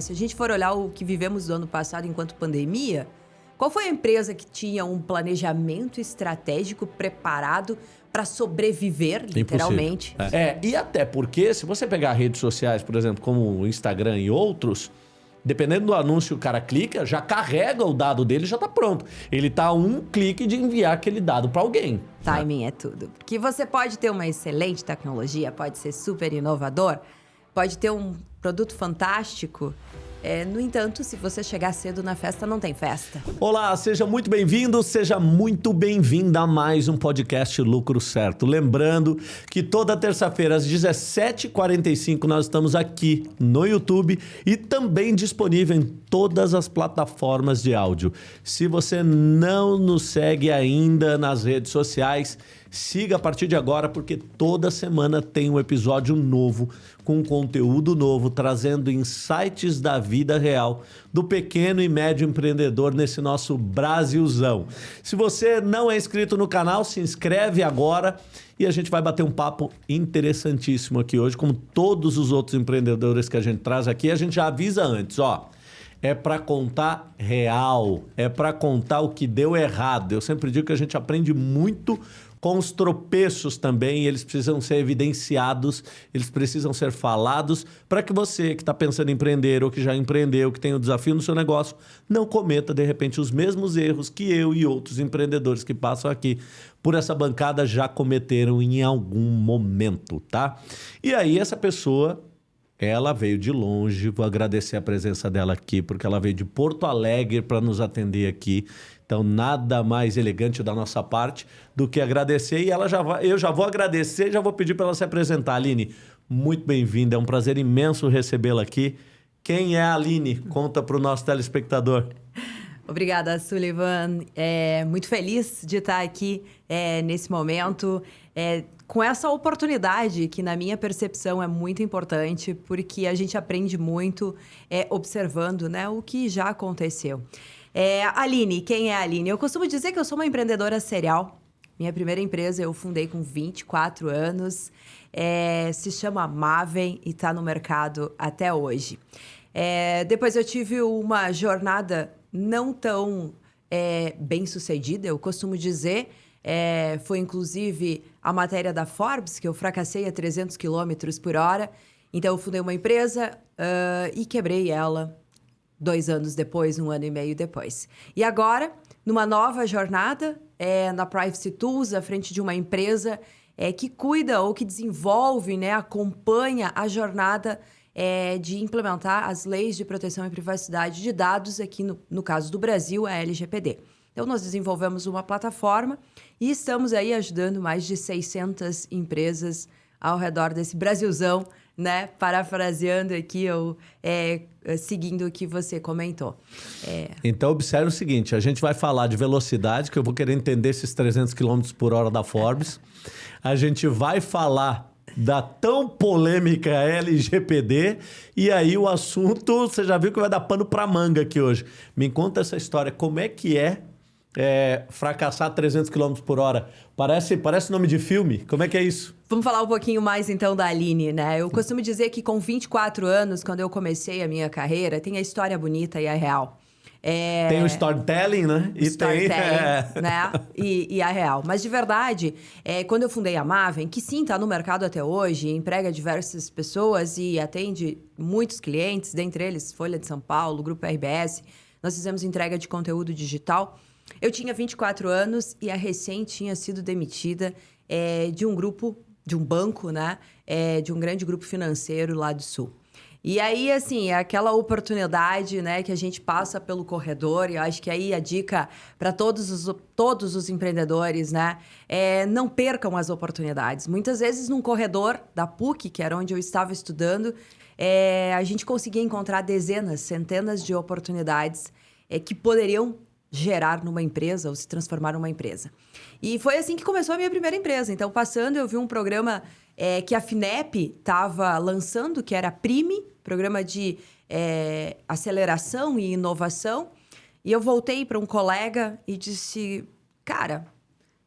Se a gente for olhar o que vivemos do ano passado enquanto pandemia, qual foi a empresa que tinha um planejamento estratégico preparado para sobreviver, literalmente? É. é, e até porque, se você pegar redes sociais, por exemplo, como o Instagram e outros, dependendo do anúncio que o cara clica, já carrega o dado dele já está pronto. Ele está a um clique de enviar aquele dado para alguém. Timing né? é tudo. Porque você pode ter uma excelente tecnologia, pode ser super inovador, pode ter um produto fantástico. É, no entanto, se você chegar cedo na festa, não tem festa. Olá, seja muito bem-vindo, seja muito bem-vinda a mais um podcast Lucro Certo. Lembrando que toda terça-feira às 17h45 nós estamos aqui no YouTube e também disponível em todas as plataformas de áudio. Se você não nos segue ainda nas redes sociais, Siga a partir de agora, porque toda semana tem um episódio novo, com conteúdo novo, trazendo insights da vida real do pequeno e médio empreendedor nesse nosso Brasilzão. Se você não é inscrito no canal, se inscreve agora e a gente vai bater um papo interessantíssimo aqui hoje, como todos os outros empreendedores que a gente traz aqui. A gente já avisa antes, ó é para contar real, é para contar o que deu errado. Eu sempre digo que a gente aprende muito com os tropeços também, eles precisam ser evidenciados, eles precisam ser falados para que você que está pensando em empreender ou que já empreendeu, que tem o um desafio no seu negócio, não cometa de repente os mesmos erros que eu e outros empreendedores que passam aqui por essa bancada já cometeram em algum momento, tá? E aí essa pessoa ela veio de longe, vou agradecer a presença dela aqui, porque ela veio de Porto Alegre para nos atender aqui. Então, nada mais elegante da nossa parte do que agradecer. E ela já vai, eu já vou agradecer já vou pedir para ela se apresentar. Aline, muito bem-vinda. É um prazer imenso recebê-la aqui. Quem é a Aline? Conta para o nosso telespectador. Obrigada, Sullivan. É, muito feliz de estar aqui é, nesse momento, é, com essa oportunidade que, na minha percepção, é muito importante, porque a gente aprende muito é, observando né, o que já aconteceu. É, Aline, quem é a Aline? Eu costumo dizer que eu sou uma empreendedora serial. Minha primeira empresa eu fundei com 24 anos. É, se chama Maven e está no mercado até hoje. É, depois eu tive uma jornada não tão é, bem sucedida, eu costumo dizer. É, foi inclusive a matéria da Forbes, que eu fracassei a 300 km por hora. Então eu fundei uma empresa uh, e quebrei ela dois anos depois, um ano e meio depois. E agora, numa nova jornada, é, na Privacy Tools, à frente de uma empresa é, que cuida ou que desenvolve, né, acompanha a jornada é, de implementar as leis de proteção e privacidade de dados, aqui no, no caso do Brasil, a LGPD. Então, nós desenvolvemos uma plataforma e estamos aí ajudando mais de 600 empresas ao redor desse Brasilzão né? Parafraseando aqui ou é, seguindo o que você comentou. É... Então, observe o seguinte: a gente vai falar de velocidade, que eu vou querer entender esses 300 km por hora da Forbes. A gente vai falar da tão polêmica LGPD e aí o assunto, você já viu que vai dar pano para manga aqui hoje. Me conta essa história, como é que é é, fracassar 300 km por hora. Parece, parece nome de filme. Como é que é isso? Vamos falar um pouquinho mais então da Aline, né? Eu costumo dizer que com 24 anos, quando eu comecei a minha carreira, tem a história bonita e a real. É... Tem o storytelling, né? E storytelling, tem, é... né? E, e, a real. Mas de verdade, é, quando eu fundei a Maven, que sim, está no mercado até hoje, emprega diversas pessoas e atende muitos clientes, dentre eles Folha de São Paulo, Grupo RBS. Nós fizemos entrega de conteúdo digital. Eu tinha 24 anos e a recém tinha sido demitida é, de um grupo, de um banco, né? É, de um grande grupo financeiro lá do Sul. E aí, assim, é aquela oportunidade, né, que a gente passa pelo corredor, e eu acho que aí a dica para todos os, todos os empreendedores, né, é não percam as oportunidades. Muitas vezes, num corredor da PUC, que era onde eu estava estudando, é, a gente conseguia encontrar dezenas, centenas de oportunidades é, que poderiam gerar numa empresa ou se transformar numa empresa. E foi assim que começou a minha primeira empresa. Então, passando, eu vi um programa é, que a FINEP estava lançando, que era PRIME, programa de é, aceleração e inovação. E eu voltei para um colega e disse: Cara,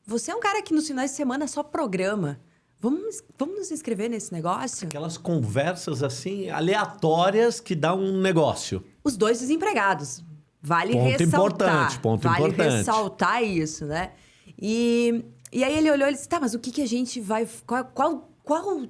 você é um cara que nos finais de semana só programa. Vamos, vamos nos inscrever nesse negócio? Aquelas conversas assim, aleatórias que dá um negócio. Os dois desempregados. Vale Ponto ressaltar. importante, ponto vale importante. ressaltar isso, né? E, e aí ele olhou e disse: tá, mas o que, que a gente vai. Qual, qual, qual,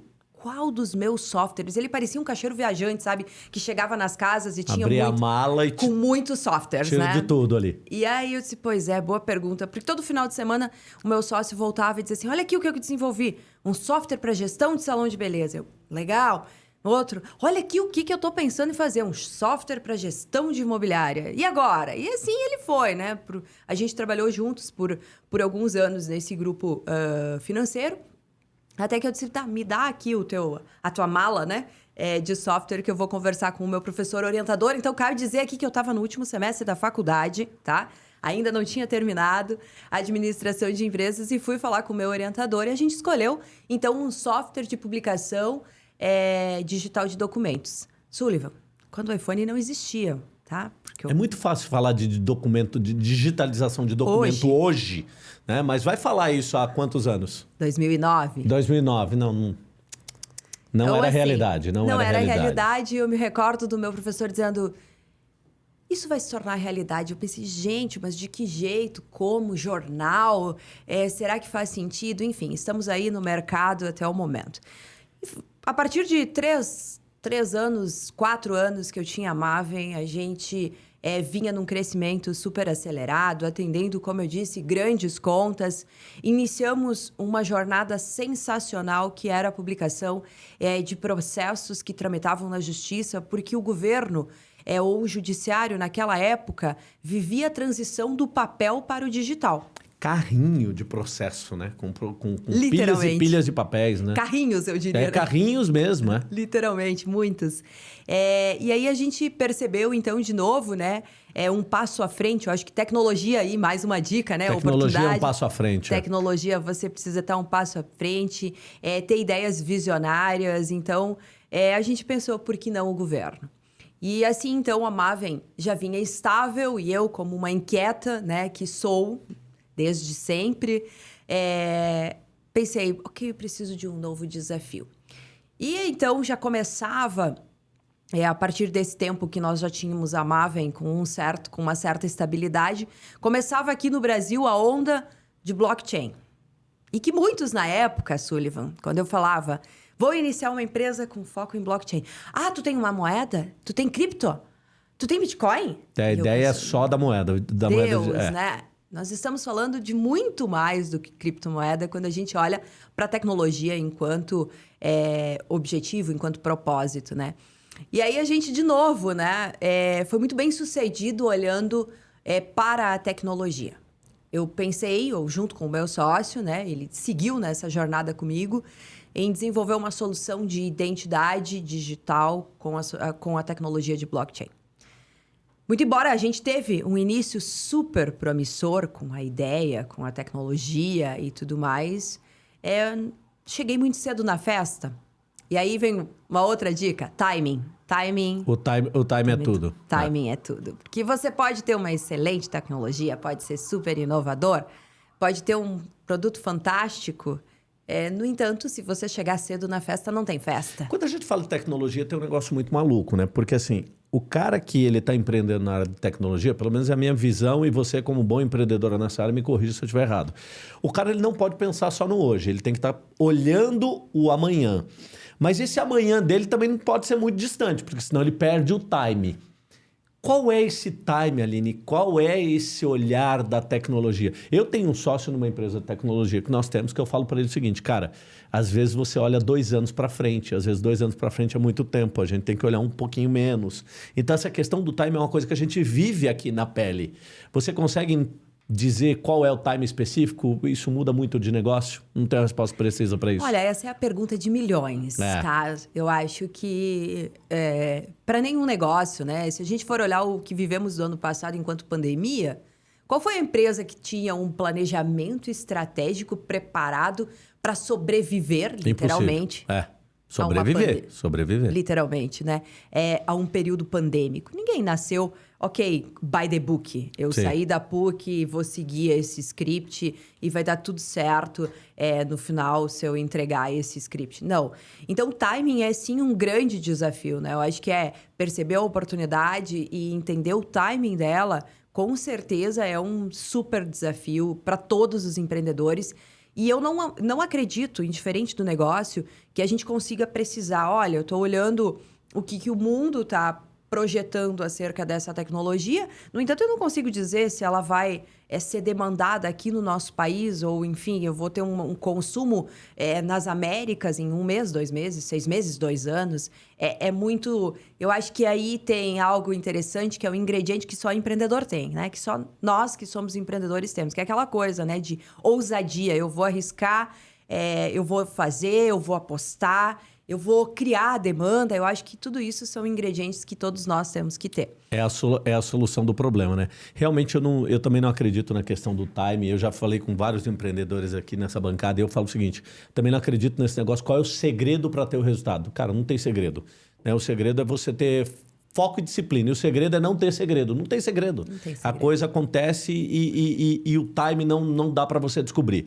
qual dos meus softwares? Ele parecia um caixeiro viajante, sabe? Que chegava nas casas e tinha Abrir muito, a mala e com muitos softwares, né? de tudo ali. E aí eu disse, pois é, boa pergunta. Porque todo final de semana o meu sócio voltava e dizia assim: olha aqui o que eu desenvolvi. Um software para gestão de salão de beleza. Eu, legal. Outro, olha aqui o que, que eu tô pensando em fazer. Um software para gestão de imobiliária. E agora? E assim ele foi, né? Pro- a gente trabalhou juntos por, por alguns anos nesse grupo ah, financeiro. Até que eu disse, tá, me dá aqui o teu, a tua mala, né? é, de software que eu vou conversar com o meu professor orientador. Então, quero dizer aqui que eu estava no último semestre da faculdade, tá? Ainda não tinha terminado a administração de empresas e fui falar com o meu orientador e a gente escolheu, então, um software de publicação é, digital de documentos. Sullivan, quando o iPhone não existia, tá? Eu É muito fácil falar de de documento, de digitalização de documento hoje, né? Mas vai falar isso há quantos anos? 2009. 2009, não, não, não Então, era assim, realidade, não, era, realidade. realidade. Eu me recordo do meu professor dizendo: Isso vai se tornar realidade. Eu pensei, gente, mas de que jeito? Como? Jornal? É, será que faz sentido? Enfim, estamos aí no mercado até o momento. A partir de três, três anos, quatro anos que eu tinha a Maven, a gente é, vinha num crescimento super acelerado, atendendo, como eu disse, grandes contas. Iniciamos uma jornada sensacional que era a publicação é, de processos que tramitavam na justiça, porque o governo é, ou o judiciário, naquela época, vivia a transição do papel para o digital. Carrinho de processo, né? Com, com, com pilhas e pilhas de papéis, né? Carrinhos, eu diria. É né? carrinhos mesmo, é. Literalmente, muitos. É, e aí a gente percebeu, então, de novo, né? É um passo à frente. Eu acho que tecnologia aí, mais uma dica, né? Tecnologia é um passo à frente. é. Tecnologia, você precisa estar um passo à frente, é, ter ideias visionárias. Então, é, a gente pensou, por que não o governo? E assim, então, a Maven já vinha estável e eu, como uma inquieta, né, que sou desde sempre, é, pensei, ok, eu preciso de um novo desafio. E então já começava é, a partir desse tempo que nós já tínhamos a Maven com um certo, com uma certa estabilidade, começava aqui no Brasil a onda de blockchain. E que muitos na época, Sullivan, quando eu falava, vou iniciar uma empresa com foco em blockchain. Ah, tu tem uma moeda? Tu tem cripto? Tu tem Bitcoin? É, A eu ideia é pensei, só da moeda. Da Deus, moeda de- é. né? Nós estamos falando de muito mais do que criptomoeda quando a gente olha para a tecnologia enquanto é, objetivo, enquanto propósito, né? E aí a gente, de novo, né, é, foi muito bem sucedido olhando é, para a tecnologia. Eu pensei, ou junto com o meu sócio, né, ele seguiu nessa jornada comigo, em desenvolver uma solução de identidade digital com a, com a tecnologia de blockchain. Muito embora a gente teve um início super promissor com a ideia, com a tecnologia e tudo mais, é, cheguei muito cedo na festa. E aí vem uma outra dica: timing. Timing. O time, o time é tudo. Timing é tudo. Porque você pode ter uma excelente tecnologia, pode ser super inovador, pode ter um produto fantástico. É, no entanto, se você chegar cedo na festa, não tem festa. Quando a gente fala de tecnologia, tem um negócio muito maluco, né? Porque assim, o cara que ele está empreendendo na área de tecnologia, pelo menos é a minha visão, e você, como bom empreendedora nessa área, me corrija se eu estiver errado. O cara ele não pode pensar só no hoje, ele tem que estar olhando o amanhã. Mas esse amanhã dele também não pode ser muito distante, porque senão ele perde o time. Qual é esse time, Aline? Qual é esse olhar da tecnologia? Eu tenho um sócio numa empresa de tecnologia que nós temos que eu falo para ele o seguinte, cara, às vezes você olha dois anos para frente, às vezes dois anos para frente é muito tempo, a gente tem que olhar um pouquinho menos. Então essa questão do time é uma coisa que a gente vive aqui na pele. Você consegue dizer qual é o time específico? Isso muda muito de negócio? Não tenho resposta precisa para isso. Olha, essa é a pergunta de milhões, É. tá? Eu acho que para nenhum negócio, né? Se a gente for olhar o que vivemos do ano passado enquanto pandemia, qual foi a empresa que tinha um planejamento estratégico preparado para sobreviver, literalmente? Impossível. É. Sobreviver, sobreviver. Literalmente, né? É, a um período pandêmico. Ninguém nasceu, ok, by the book. Eu Sim. saí da PUC, vou seguir esse script e vai dar tudo certo é, no final se eu entregar esse script. Não. Então, timing é sim um grande desafio, né? Eu acho que é perceber a oportunidade e entender o timing dela, com certeza é um super desafio para todos os empreendedores. E eu não, não acredito, indiferente do negócio, que a gente consiga precisar. Olha, eu estou olhando o que, que o mundo está projetando acerca dessa tecnologia. No entanto, eu não consigo dizer se ela vai é, ser demandada aqui no nosso país, ou enfim, eu vou ter um, um consumo é, nas Américas em um mês, dois meses, seis meses, dois anos. É, é, muito. Eu acho que aí tem algo interessante que é um ingrediente que só empreendedor tem, né? Que só nós que somos empreendedores temos, que é aquela coisa, né? De ousadia. Eu vou arriscar, é, eu vou fazer, eu vou apostar eu vou criar a demanda. Eu acho que tudo isso são ingredientes que todos nós temos que ter. É a, é a solução do problema, né? Realmente eu, não, eu também não acredito na questão do time. Eu já falei com vários empreendedores aqui nessa bancada e eu falo o seguinte: também não acredito nesse negócio. Qual é o segredo para ter o resultado? Cara, não tem segredo. Né? O segredo é você ter foco e disciplina. E o segredo é não ter segredo. Não tem segredo. Não tem segredo. A coisa acontece e, e, e, e o time não, não dá para você descobrir.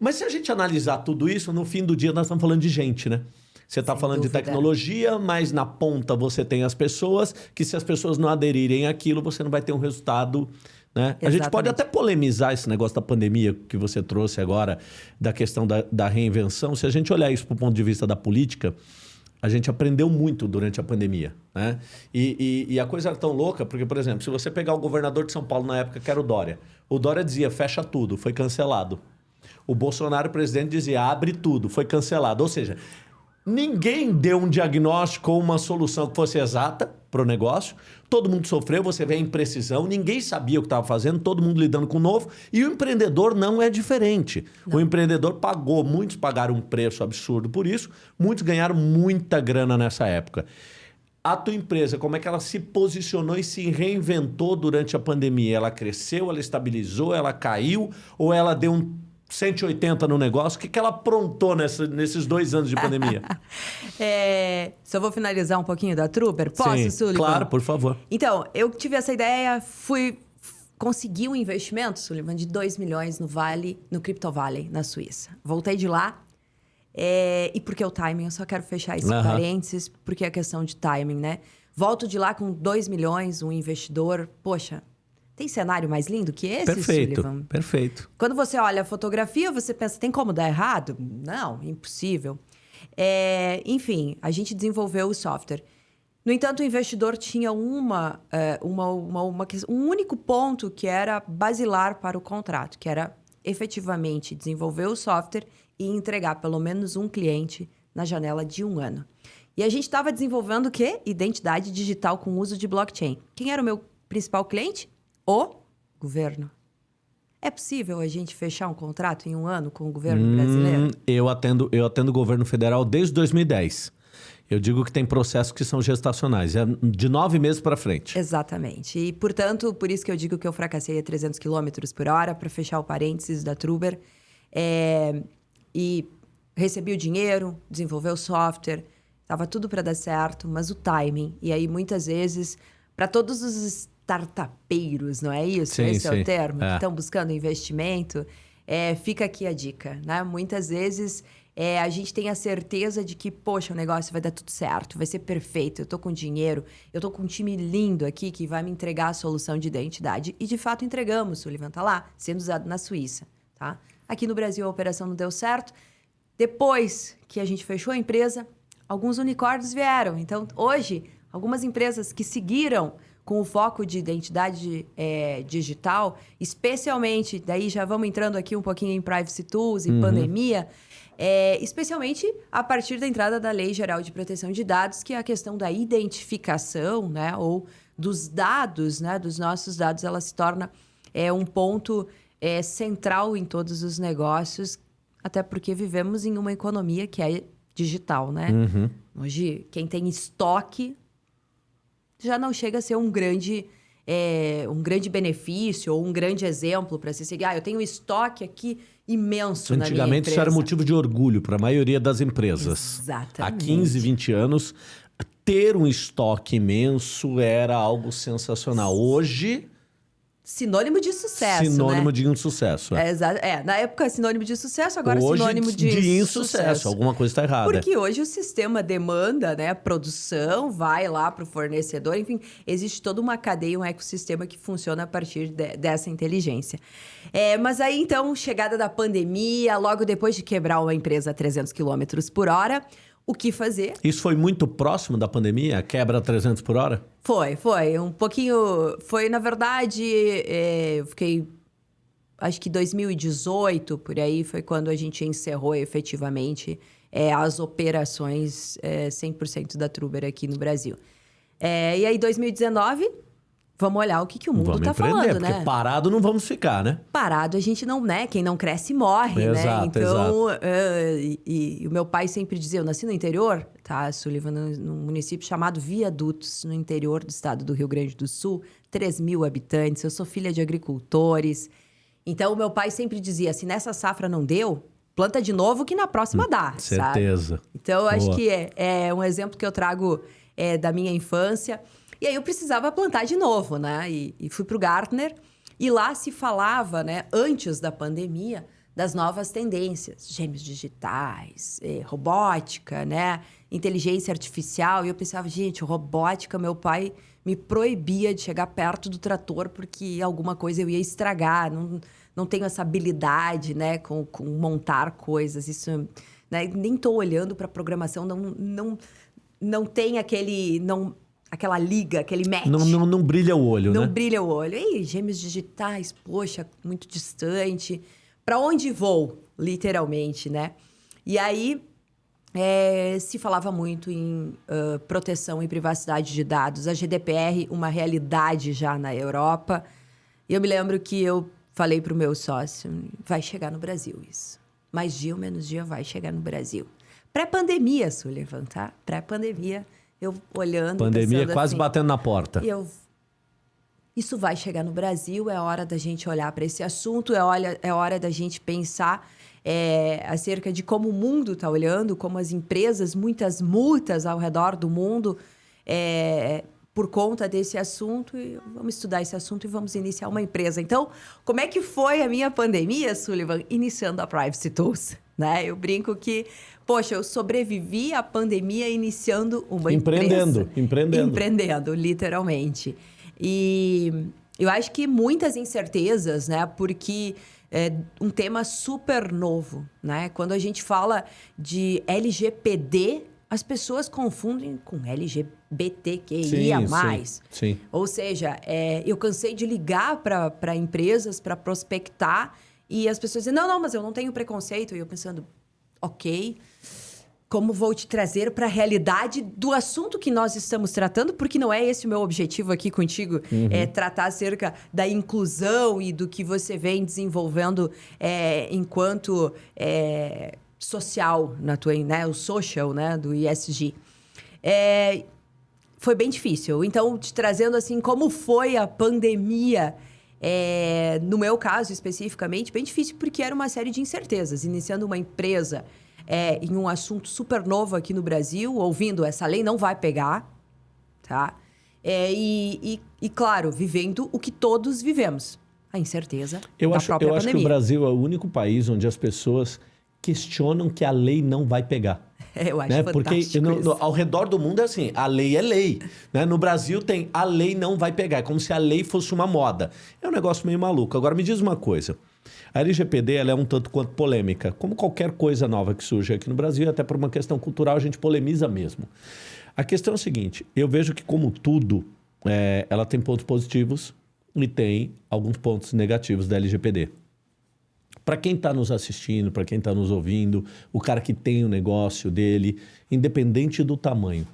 Mas se a gente analisar tudo isso, no fim do dia nós estamos falando de gente, né? Você está falando dúvida. de tecnologia, mas na ponta você tem as pessoas, que se as pessoas não aderirem àquilo, você não vai ter um resultado. Né? A gente pode até polemizar esse negócio da pandemia que você trouxe agora, da questão da, da reinvenção. Se a gente olhar isso do ponto de vista da política, a gente aprendeu muito durante a pandemia. Né? E, e, e, a coisa era tão louca, porque, por exemplo, se você pegar o governador de São Paulo na época, que era o Dória, o Dória dizia fecha tudo, foi cancelado. O Bolsonaro, presidente, dizia abre tudo, foi cancelado. Ou seja, Ninguém deu um diagnóstico ou uma solução que fosse exata para o negócio. Todo mundo sofreu, você vê a imprecisão, ninguém sabia o que estava fazendo, todo mundo lidando com o novo. E o empreendedor não é diferente. Não. O empreendedor pagou, muitos pagaram um preço absurdo por isso, muitos ganharam muita grana nessa época. A tua empresa, como é que ela se posicionou e se reinventou durante a pandemia? Ela cresceu, ela estabilizou, ela caiu ou ela deu um 180 no negócio. O que, que ela aprontou nessa, nesses dois anos de pandemia? é, só vou finalizar um pouquinho da Trooper. Posso, Sim, Sullivan? Claro, por favor. Então, eu tive essa ideia, fui consegui um investimento, Sullivan, de 2 milhões no Vale, no Crypto Valley, na Suíça. Voltei de lá. É, e porque o timing, eu só quero fechar esse uhum. parênteses, porque é questão de timing, né? Volto de lá com 2 milhões, um investidor. Poxa, tem cenário mais lindo que esse, perfeito, Sullivan? Perfeito. Quando você olha a fotografia, você pensa, tem como dar errado? Não, impossível. É, enfim, a gente desenvolveu o software. No entanto, o investidor tinha uma, é, uma, uma, uma, um único ponto que era basilar para o contrato, que era efetivamente desenvolver o software e entregar pelo menos um cliente na janela de um ano. E a gente estava desenvolvendo o quê? Identidade digital com uso de blockchain. Quem era o meu principal cliente? O governo. É possível a gente fechar um contrato em um ano com o governo hum, brasileiro? Eu atendo, eu atendo o governo federal desde 2010. Eu digo que tem processos que são gestacionais, é de nove meses para frente. Exatamente. E, portanto, por isso que eu digo que eu fracassei a 300 km por hora, para fechar o parênteses da Truber. É, e recebi o dinheiro, desenvolveu o software, estava tudo para dar certo, mas o timing. E aí, muitas vezes, para todos os startupeiros, não é isso? Sim, Esse sim. é o termo? É. Que estão buscando investimento. É, fica aqui a dica, né? Muitas vezes é, a gente tem a certeza de que, poxa, o negócio vai dar tudo certo, vai ser perfeito, eu tô com dinheiro, eu tô com um time lindo aqui que vai me entregar a solução de identidade. E de fato entregamos, o Sullivan tá lá, sendo usado na Suíça, tá? Aqui no Brasil a operação não deu certo. Depois que a gente fechou a empresa, alguns unicórnios vieram. Então, hoje, algumas empresas que seguiram com o foco de identidade é, digital, especialmente, daí já vamos entrando aqui um pouquinho em privacy tools e uhum. pandemia, é, especialmente a partir da entrada da Lei Geral de Proteção de Dados, que é a questão da identificação, né, ou dos dados, né, dos nossos dados, ela se torna é, um ponto é, central em todos os negócios, até porque vivemos em uma economia que é digital, né? Uhum. Hoje, quem tem estoque já não chega a ser um grande é, um grande benefício ou um grande exemplo para se seguir. Ah, eu tenho um estoque aqui imenso na minha Antigamente isso era motivo de orgulho para a maioria das empresas. Exatamente. Há 15, 20 anos, ter um estoque imenso era algo sensacional. Hoje, Sinônimo de sucesso, sinônimo né? de insucesso. É, exa- é, na época sinônimo de sucesso, agora Hoje, sinônimo de, insucesso. sucesso. Alguma coisa está errada. Porque hoje o sistema demanda, né, produção, vai lá para o fornecedor, enfim, existe toda uma cadeia, um ecossistema que funciona a partir de- dessa inteligência. É, mas aí, então, chegada da pandemia, logo depois de quebrar uma empresa a 300 km por hora, o que fazer? Isso foi muito próximo da pandemia? Quebra 300 por hora? Foi, foi. Um pouquinho. Foi, na verdade, é, eu fiquei. Acho que 2018, por aí, foi quando a gente encerrou efetivamente é, as operações é, 100% da Truber aqui no Brasil. É, e aí, 2019, vamos olhar o que, que o mundo tá empreender, falando, porque né? parado não vamos ficar, né? parado a gente não, né? Quem não cresce morre, Exato, né? Então, eh, e, e- e o meu pai sempre dizia, eu nasci no interior, tá, Sullivan, num, município chamado Viadutos, no interior do estado do Rio Grande do Sul, 3 mil habitantes, eu sou filha de agricultores. Então, o meu pai sempre dizia, se nessa safra não deu, planta de novo que na próxima dá, sabe? Certeza. Então, eu acho que é, é um exemplo que eu trago é, da minha infância. E aí eu precisava plantar de novo, né? E, e fui para o Gartner. E lá se falava, né, antes da pandemia, das novas tendências. Gêmeos digitais, eh, robótica, né? Inteligência artificial. E eu pensava, gente, robótica, meu pai me proibia de chegar perto do trator porque alguma coisa eu ia estragar. Não, não tenho essa habilidade, né, com, com montar coisas. Isso, né, nem estou olhando para programação, não, não, não tem aquele, não, aquela liga, aquele match. Não, não, não brilha o olho, Não né? brilha o olho. Ei, gêmeos digitais, poxa, muito distante. Para onde vou, literalmente, né? E aí é, se falava muito em ah, proteção e privacidade de dados. A GDPR, uma realidade já na Europa. E eu me lembro que eu falei para o meu sócio: vai chegar no Brasil isso. Mais dia ou menos dia vai chegar no Brasil. Pré-pandemia, Sullivan, tá? Pré-pandemia, eu olhando. Pandemia quase assim, batendo na porta. eu. Isso vai chegar no Brasil, é hora da gente olhar para esse assunto, é, olha, é hora da gente pensar é, acerca de como o mundo está olhando, como as empresas, muitas multas ao redor do mundo é, por conta desse assunto. E vamos estudar esse assunto e vamos iniciar uma empresa. Então, como é que foi a minha pandemia, Sullivan? Iniciando a Privacy Tools. Né? Eu brinco que, poxa, eu sobrevivi à pandemia iniciando uma Empreendendo, empresa. empreendendo. Empreendendo, literalmente. E eu acho que muitas incertezas, né? Porque é um tema super novo, né? Quando a gente fala de LGPD, as pessoas confundem com LGBTQIA+. sim, sim. Ou seja, é, eu cansei de ligar para empresas para prospectar e as pessoas dizem, não, não, mas eu não tenho preconceito. E eu pensando, ok, como vou te trazer para a realidade do assunto que nós estamos tratando, porque não é esse o meu objetivo aqui contigo, é tratar acerca da inclusão e do que você vem desenvolvendo é, enquanto é, social na tua, né, o social, né, do ISG. É, foi bem difícil. Então, te trazendo assim, como foi a pandemia, é, no meu caso especificamente, bem difícil, porque era uma série de incertezas. Iniciando uma empresa é, em um assunto super novo aqui no Brasil, ouvindo essa lei não vai pegar, tá? É, e, e, e, claro, vivendo o que todos vivemos. A incerteza Eu, da acho, própria eu acho que o pandemia. Brasil é o único país onde as pessoas questionam que a lei não vai pegar. Eu acho né? Porque no- no- isso. ao redor do mundo é assim, a lei é lei. Né? No Brasil tem a lei não vai pegar, é como se a lei fosse uma moda. É um negócio meio maluco. Agora me diz uma coisa. A LGPD ela é um tanto quanto polêmica, como qualquer coisa nova que surge aqui no Brasil, até por uma questão cultural a gente polemiza mesmo. A questão é o seguinte: eu vejo que, como tudo, é, ela tem pontos positivos e tem alguns pontos negativos da LGPD. Para quem está nos assistindo, para quem está nos ouvindo, o cara que tem o negócio dele, independente do tamanho,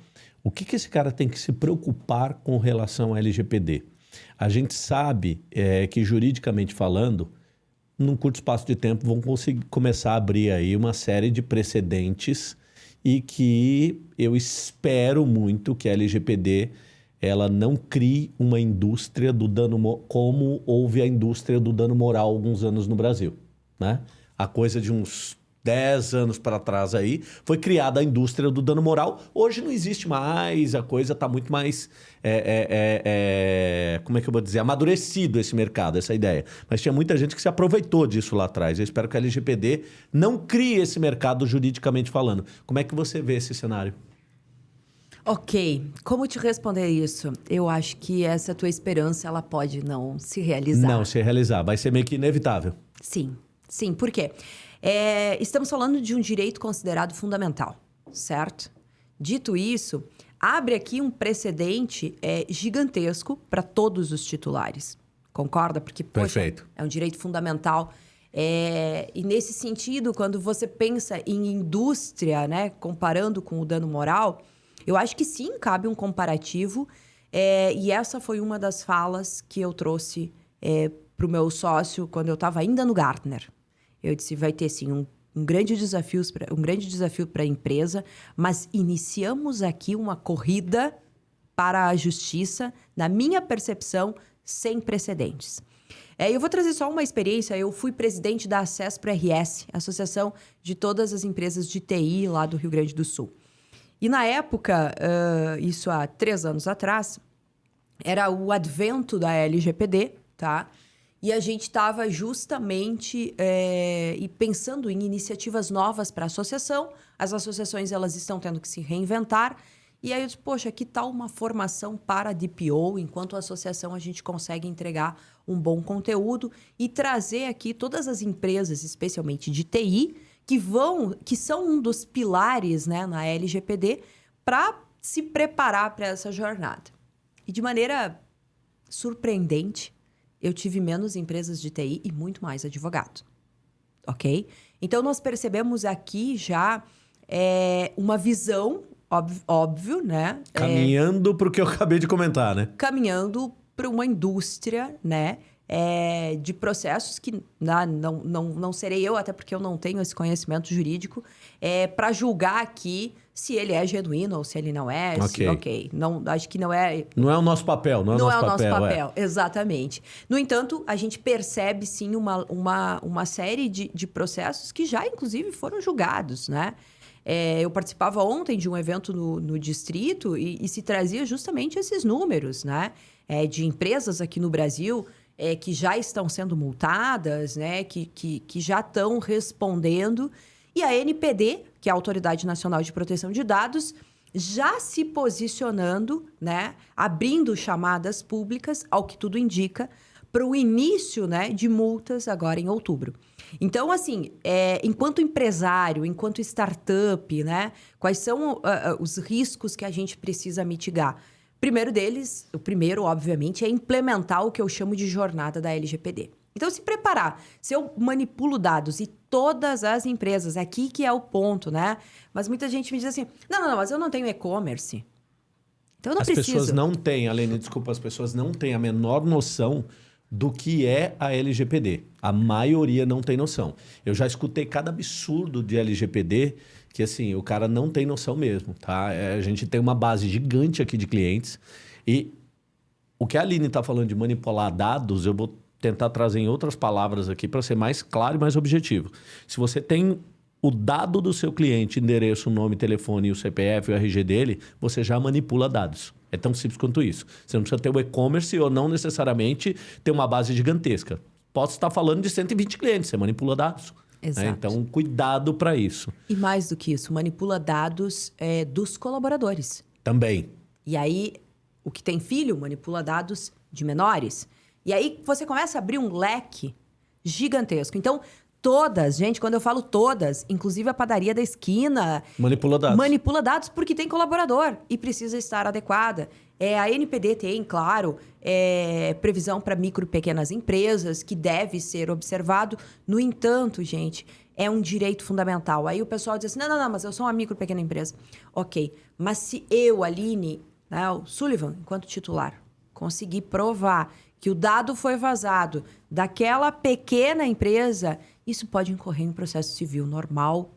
o que, que esse cara tem que se preocupar com relação ao LGPD? A gente sabe é, que, juridicamente falando, num curto espaço de tempo vão conseguir começar a abrir aí uma série de precedentes e que eu espero muito que a LGPD ela não crie uma indústria do dano como houve a indústria do dano moral alguns anos no Brasil, né? A coisa de uns 10 anos para trás aí, foi criada a indústria do dano moral. Hoje não existe mais, a coisa está muito mais. É, é, é, é, como é que eu vou dizer? Amadurecido esse mercado, essa ideia. Mas tinha muita gente que se aproveitou disso lá atrás. Eu espero que a LGPD não crie esse mercado juridicamente falando. Como é que você vê esse cenário? Ok, como te responder isso? Eu acho que essa tua esperança ela pode não se realizar. Não se realizar, vai ser meio que inevitável. Sim, sim. Por quê? É, estamos falando de um direito considerado fundamental, certo? Dito isso, abre aqui um precedente é, gigantesco para todos os titulares. Concorda? Porque, poxa, Perfeito. é um direito fundamental. É, e nesse sentido, quando você pensa em indústria, né, comparando com o dano moral, eu acho que sim, cabe um comparativo. É, e essa foi uma das falas que eu trouxe é, para o meu sócio quando eu estava ainda no Gartner. Eu disse, vai ter sim um, um grande desafio, um grande desafio para a empresa, mas iniciamos aqui uma corrida para a justiça, na minha percepção, sem precedentes. É, eu vou trazer só uma experiência. Eu fui presidente da Acesso para RS, Associação de todas as empresas de TI lá do Rio Grande do Sul. E na época, uh, isso há três anos atrás, era o advento da LGPD, tá? E a gente estava justamente é, e pensando em iniciativas novas para a associação. As associações elas estão tendo que se reinventar. E aí eu disse, poxa, que tal uma formação para DPO? Enquanto associação a gente consegue entregar um bom conteúdo e trazer aqui todas as empresas, especialmente de TI, que vão, que são um dos pilares né, na LGPD, para se preparar para essa jornada. E de maneira surpreendente, eu tive menos empresas de TI e muito mais advogado. Ok? Então, nós percebemos aqui já é, uma visão, óbvio, óbvio né? É, caminhando é, para o que eu acabei de comentar, né? Caminhando para uma indústria, né? É, de processos que não, não, não, não serei eu, até porque eu não tenho esse conhecimento jurídico, é, para julgar aqui se ele é genuíno ou se ele não é. Ok. Se, ok. Não, acho que não é. Não é o nosso papel, não é o nosso papel. Não é o nosso papel, é. exatamente. No entanto, a gente percebe sim uma, uma, uma série de, de processos que já, inclusive, foram julgados, né? É, eu participava ontem de um evento no, no distrito e, e, se trazia justamente esses números, né? É, de empresas aqui no Brasil é, que já estão sendo multadas, né? Que, que, que já estão respondendo. E a NPD, que é a Autoridade Nacional de Proteção de Dados, já se posicionando, né, abrindo chamadas públicas, ao que tudo indica, para o início né, de multas agora em outubro. Então, assim, é, enquanto empresário, enquanto startup, né, quais são uh, uh, os riscos que a gente precisa mitigar? Primeiro deles, o primeiro, obviamente, é implementar o que eu chamo de jornada da LGPD. Então, se preparar. Se eu manipulo dados e todas as empresas, aqui que é o ponto, né? Mas muita gente me diz assim: não, não, não mas eu não tenho e-commerce. Então eu não as preciso. As pessoas não têm, Alene, desculpa, as pessoas não têm a menor noção do que é a LGPD. A maioria não tem noção. Eu já escutei cada absurdo de LGPD que, assim, o cara não tem noção mesmo, tá? É, a gente tem uma base gigante aqui de clientes e o que a Aline está falando de manipular dados, eu vou tentar trazer em outras palavras aqui para ser mais claro e mais objetivo. Se você tem o dado do seu cliente, endereço, nome, telefone, o CPF, o RG dele, você já manipula dados. É tão simples quanto isso. Você não precisa ter o e-commerce ou não necessariamente ter uma base gigantesca. Posso estar falando de 120 clientes, você manipula dados. Né? Exato. Né? Então, cuidado para isso. E mais do que isso, manipula dados é, dos colaboradores. Também. E aí, o que tem filho manipula dados de menores. E aí você começa a abrir um leque gigantesco. Então, todas, gente, quando eu falo todas, inclusive a padaria da esquina. Manipula dados. Manipula dados porque tem colaborador e precisa estar adequada. É, a NPD tem, claro, é, previsão para micro e pequenas empresas, que deve ser observado. No entanto, gente, é um direito fundamental. Aí o pessoal diz assim: não, não, não, mas eu sou uma micro e pequena empresa. Ok, mas se eu, Aline, né, o Sullivan, enquanto titular, conseguir provar que o dado foi vazado daquela pequena empresa, isso pode incorrer em processo civil normal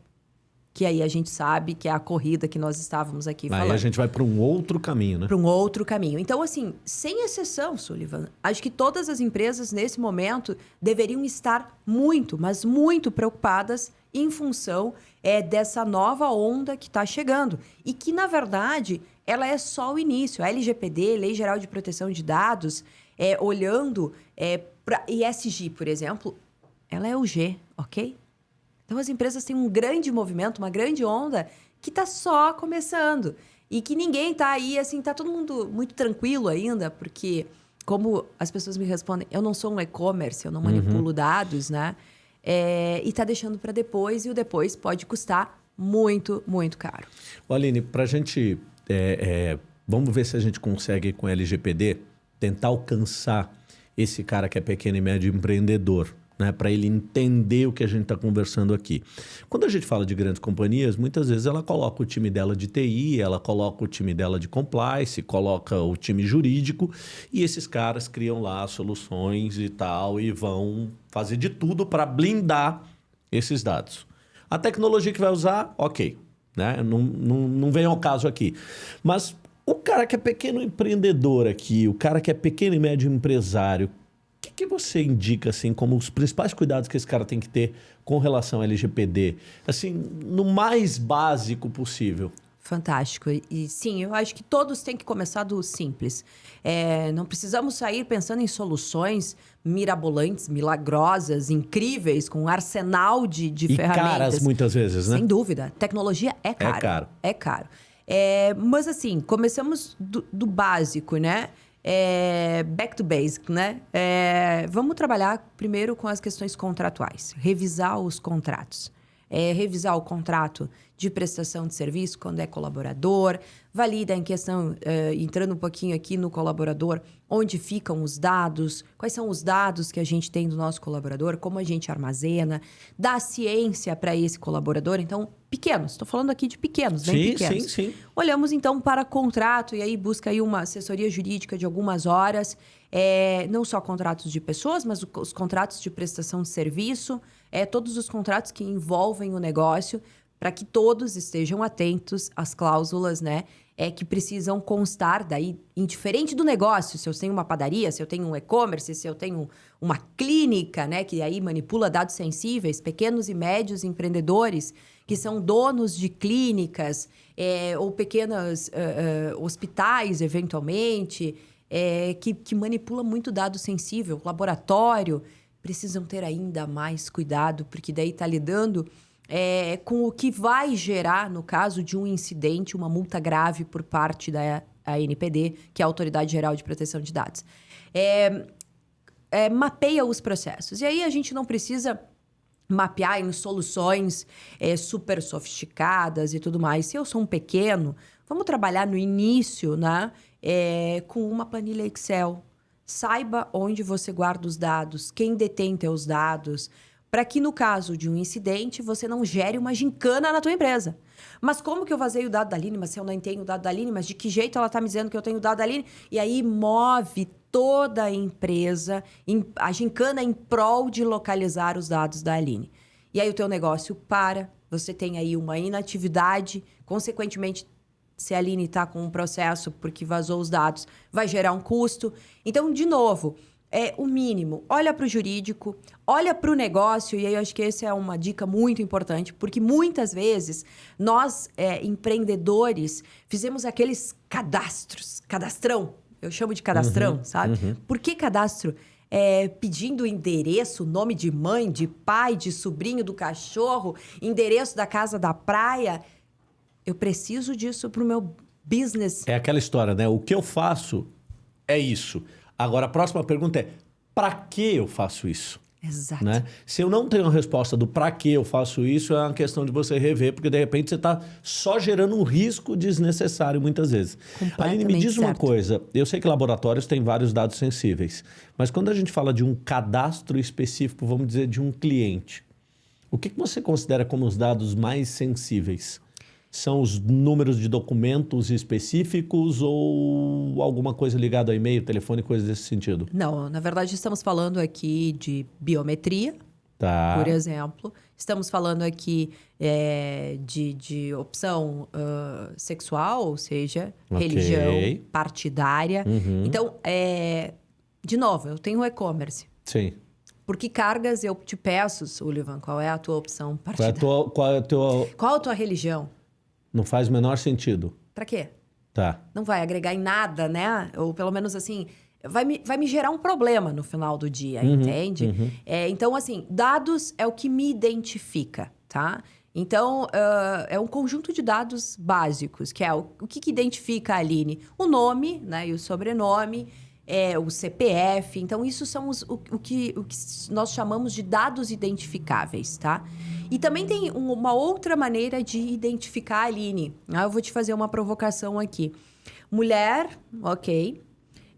que aí a gente sabe que é a corrida que nós estávamos aqui Aí falando. a gente vai para um outro caminho, né? Para um outro caminho. Então, assim, sem exceção, Sullivan, acho que todas as empresas nesse momento deveriam estar muito, mas muito preocupadas em função é, dessa nova onda que está chegando. E que, na verdade, ela é só o início. A LGPD, Lei Geral de Proteção de Dados, é, olhando é, para ESG, por exemplo, ela é o G, ok? Então as empresas têm um grande movimento, uma grande onda que está só começando. E que ninguém está aí, assim, tá todo mundo muito tranquilo ainda, porque, como as pessoas me respondem, eu não sou um e-commerce, eu não manipulo dados, né? É, e está deixando para depois, e o depois pode custar muito, muito caro. Ô, Aline, para a gente. é, é, vamos ver se a gente consegue, com LGPD, tentar alcançar esse cara que é pequeno e médio empreendedor. Né, para ele entender o que a gente está conversando aqui. Quando a gente fala de grandes companhias, muitas vezes ela coloca o time dela de TI, ela coloca o time dela de compliance, coloca o time jurídico e esses caras criam lá soluções e tal e vão fazer de tudo para blindar esses dados. A tecnologia que vai usar, ok. Né? Não, não, não vem ao caso aqui. Mas o cara que é pequeno empreendedor aqui, o cara que é pequeno e médio empresário, o que, que você indica assim como os principais cuidados que esse cara tem que ter com relação ao LGPD? Assim, no mais básico possível. Fantástico. E, sim, eu acho que todos têm que começar do simples. É, não precisamos sair pensando em soluções mirabolantes, milagrosas, incríveis, com um arsenal de, de E ferramentas. caras muitas vezes, né? Sem dúvida. Tecnologia é caro. caro. É caro. É, mas assim, começamos do, do básico, né? É, back to basic, né? É, vamos trabalhar primeiro com as questões contratuais. Revisar os contratos. É, revisar o contrato de prestação de serviço quando é colaborador, valida em questão, eh, entrando um pouquinho aqui no colaborador, onde ficam os dados, quais são os dados que a gente tem do nosso colaborador, como a gente armazena, dá ciência para esse colaborador. Então, pequenos, estou falando aqui de pequenos, bem Sim, pequenos. sim, sim. Olhamos então para contrato e aí busca aí uma assessoria jurídica de algumas horas, é, não só contratos de pessoas, mas os contratos de prestação de serviço, é, todos os contratos que envolvem o negócio, para que todos estejam atentos às cláusulas, né? É que precisam constar daí, indiferente do negócio, se eu tenho uma padaria, se eu tenho um e-commerce, se eu tenho uma clínica, né? Que aí manipula dados sensíveis, pequenos e médios empreendedores que são donos de clínicas é, ou pequenos eh, eh, hospitais, eventualmente, é, que, que manipula muito dado sensível, laboratório, precisam ter ainda mais cuidado, porque daí está lidando é, com o que vai gerar, no caso de um incidente, uma multa grave por parte da ANPD, que é a Autoridade Geral de Proteção de Dados. É, é, mapeia os processos. E aí a gente não precisa mapear em soluções é, super sofisticadas e tudo mais. Se eu sou um pequeno, vamos trabalhar no início, né? É, com uma planilha Excel. Saiba onde você guarda os dados, quem detém teus dados, para que no caso de um incidente você não gere uma gincana na tua empresa. Mas como que eu vazei o dado da Aline? Mas se eu não tenho o dado da Aline, mas de que jeito ela está me dizendo que eu tenho o dado da Aline? E aí move toda a empresa, em- a gincana em prol de localizar os dados da Aline. E aí o teu negócio para, você tem aí uma inatividade, consequentemente, se a Aline está com um processo porque vazou os dados, vai gerar um custo. Então, de novo, é o mínimo. Olha para o jurídico, olha para o negócio, e aí eu acho que essa é uma dica muito importante, porque muitas vezes nós, é, empreendedores, fizemos aqueles cadastros, cadastrão, eu chamo de cadastrão, sabe? Por que cadastro? É, pedindo endereço, nome de mãe, de pai, de sobrinho do cachorro, endereço da casa da praia. Eu preciso disso para o meu business. É aquela história, né? O que eu faço é isso. Agora, a próxima pergunta é: para que eu faço isso? Exato. Né? Se eu não tenho a resposta do para que eu faço isso, é uma questão de você rever, porque de repente você está só gerando um risco desnecessário muitas vezes. Aline, me diz uma certo. coisa: eu sei que laboratórios têm vários dados sensíveis, mas quando a gente fala de um cadastro específico, vamos dizer, de um cliente, o que, que você considera como os dados mais sensíveis? São os números de documentos específicos ou alguma coisa ligada a e-mail, telefone, coisas desse sentido? Não, na verdade estamos falando aqui de biometria, Tá. por exemplo, Estamos falando aqui é, de, de opção uh, sexual, ou seja, Ok. religião, partidária. Uhum. Então, é, de novo, eu tenho e-commerce. Sim. Por que cargas eu te peço, Sullivan? Qual é a tua opção Qual é a partidária? tua. Qual é a tua... Qual a tua religião? Não faz o menor sentido. Pra quê? Tá. Não vai agregar em nada, né? Ou pelo menos assim, vai me, vai me gerar um problema no final do dia, entende? É, então, assim, dados é o que me identifica, tá? Então, ah, é um conjunto de dados básicos, que é o, o que, que identifica a Aline? O nome, né? E o sobrenome, é, o CPF. Então, isso são os, o, o que, o que nós chamamos de dados identificáveis, tá? E também tem um- uma outra maneira de identificar a Aline. Ah, eu vou te fazer uma provocação aqui. Mulher, ok.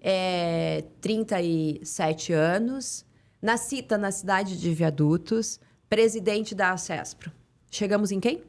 É, 37 anos. Nascida na cidade de Viadutos. Presidente da Acespro. Chegamos em quem?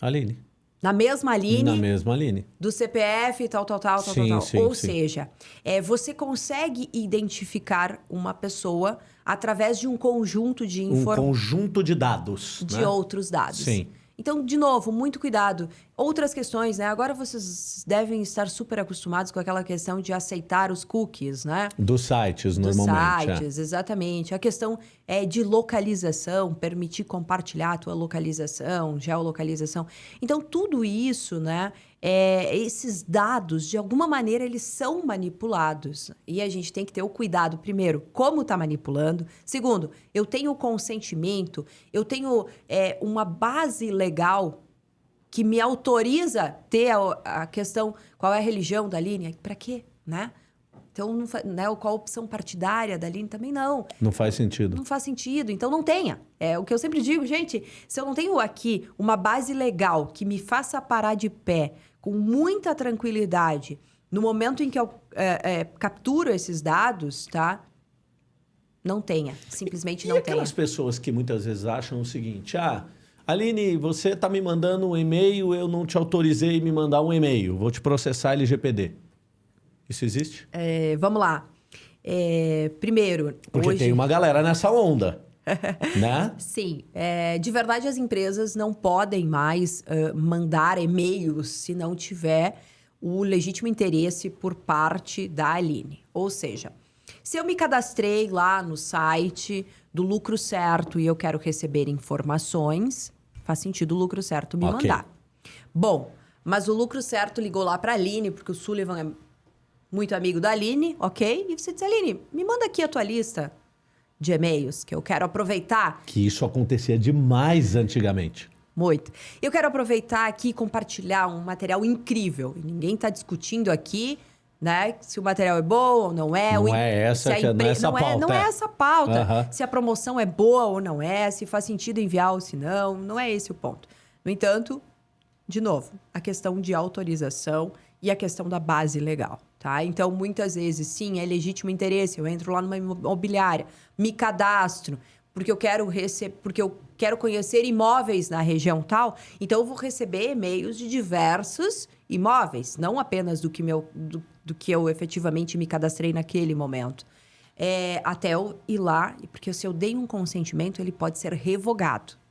Aline. Na mesma Aline Na mesma Aline. do CPF, tal, tal, tal, tal, Sim, tal, tal. sim, Ou sim. seja, é, você consegue identificar uma pessoa através de um conjunto de Um informações conjunto de dados. de né? outros dados. Sim. Então, de novo, muito cuidado. Outras questões, né? Agora vocês devem estar super acostumados com aquela questão de aceitar os cookies, né? Dos sites, Dos normalmente. é. sites, exatamente. A questão é de localização, permitir compartilhar a tua localização, geolocalização. Então, tudo isso, né? É, esses dados, de alguma maneira, eles são manipulados. E a gente tem que ter o cuidado, primeiro, como está manipulando. Segundo, eu tenho consentimento, eu tenho é, uma base legal que me autoriza ter a, a questão qual é a religião da linha. Para quê, né? Então, não né, qual a opção partidária da linha? Também não. Não faz sentido. Não faz sentido. Então, não tenha. É o que eu sempre digo, gente. Se eu não tenho aqui uma base legal que me faça parar de pé com muita tranquilidade no momento em que eu é, é, capturo esses dados, tá? Não tenha. Simplesmente E não tenha. aquelas pessoas que muitas vezes acham o seguinte: ah, Aline, você está me mandando um e-mail, eu não te autorizei me mandar um e-mail, vou te processar LGPD. Isso existe? É, vamos lá. É, primeiro, Porque hoje... tem uma galera nessa onda. né? Sim, é, de verdade as empresas não podem mais ah, mandar e-mails se não tiver o legítimo interesse por parte da Aline. Ou seja, se eu me cadastrei lá no site do Lucro Certo e eu quero receber informações, faz sentido o Lucro Certo me Ok. mandar. Bom, mas o Lucro Certo ligou lá para a Aline, porque o Sullivan é muito amigo da Aline, ok? E você diz, Aline, me manda aqui a tua lista de e-mails, que eu quero aproveitar Que isso acontecia demais antigamente. muito. Eu quero aproveitar aqui e compartilhar um material incrível. E ninguém está discutindo aqui, né? Se o material é bom ou não é. Não é essa a que- não é essa não pauta, não é é. essa pauta. Se a promoção é boa ou não é, se faz sentido enviar ou se não. Não é esse o ponto. No entanto, de novo, a questão de autorização e a questão da base legal, tá? Então, muitas vezes, sim, é legítimo interesse. Eu entro lá numa imobiliária, me cadastro, porque eu quero receber, porque eu quero conhecer imóveis na região tal. Então, eu vou receber e-mails de diversos imóveis, não apenas do que, meu, do, do que eu efetivamente me cadastrei naquele momento. É, até eu ir lá, porque se eu dei um consentimento, ele pode ser revogado